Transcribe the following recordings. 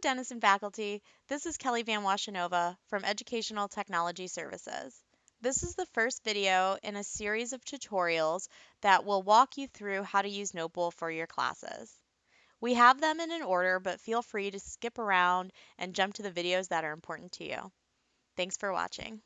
Denison faculty, this is Kelly Van Washenova from Educational Technology Services. This is the first video in a series of tutorials that will walk you through how to use Notebowl for your classes. We have them in an order, but feel free to skip around and jump to the videos that are important to you. Thanks for watching.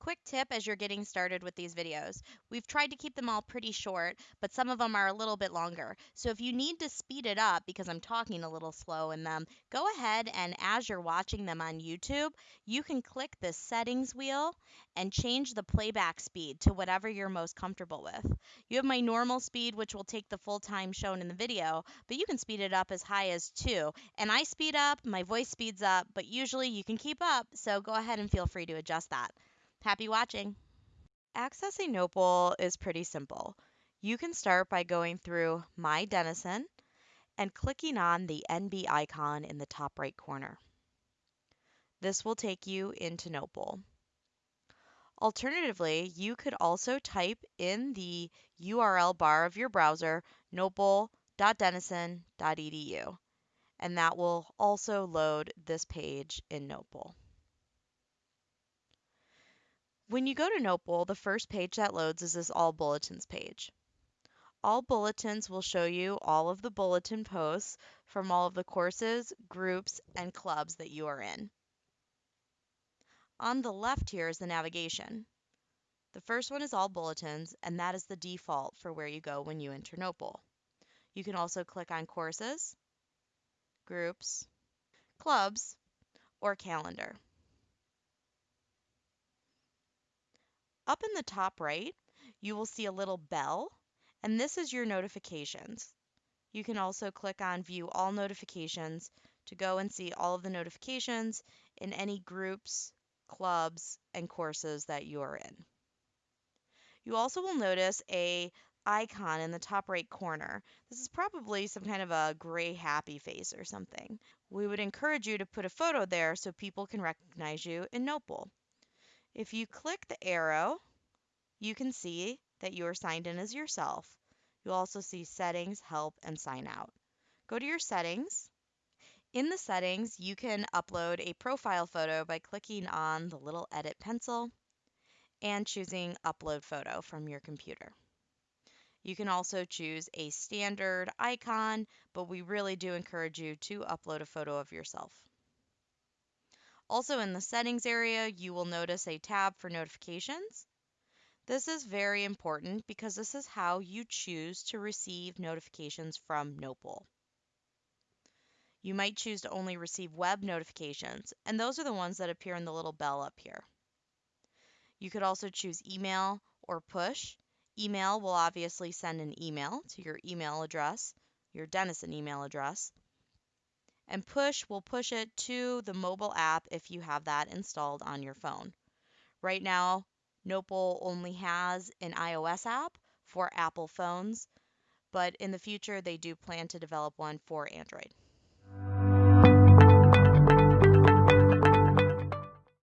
Quick tip as you're getting started with these videos. We've tried to keep them all pretty short, but some of them are a little bit longer. So if you need to speed it up because I'm talking a little slow in them, go ahead and as you're watching them on YouTube, you can click the settings wheel and change the playback speed to whatever you're most comfortable with. You have my normal speed, which will take the full time shown in the video, but you can speed it up as high as two. And I speed up, my voice speeds up, but usually you can keep up, so go ahead and feel free to adjust that. Happy watching! Accessing Notebowl is pretty simple. You can start by going through My Denison and clicking on the NB icon in the top right corner. This will take you into Notebowl. Alternatively, you could also type in the URL bar of your browser notebowl.denison.edu and that will also load this page in Notebowl. When you go to Notebowl, the first page that loads is this All Bulletins page. All Bulletins will show you all of the bulletin posts from all of the courses, groups, and clubs that you are in. On the left here is the navigation. The first one is All Bulletins, and that is the default for where you go when you enter Notebowl. You can also click on Courses, Groups, Clubs, or Calendar. Up in the top right, you will see a little bell, and this is your notifications. You can also click on View All Notifications to go and see all of the notifications in any groups, clubs, and courses that you are in. You also will notice a icon in the top right corner. This is probably some kind of a gray happy face or something. We would encourage you to put a photo there so people can recognize you in Notebowl. If you click the arrow, you can see that you are signed in as yourself. You'll also see settings, help, and sign out. Go to your settings. In the settings, you can upload a profile photo by clicking on the little edit pencil and choosing upload photo from your computer. You can also choose a standard icon, but we really do encourage you to upload a photo of yourself. Also in the settings area, you will notice a tab for notifications. This is very important because this is how you choose to receive notifications from Notebowl. You might choose to only receive web notifications, and those are the ones that appear in the little bell up here. You could also choose email or push. Email will obviously send an email to your email address, your Denison email address and push will push it to the mobile app if you have that installed on your phone. Right now, Notebowl only has an iOS app for Apple phones, but in the future they do plan to develop one for Android.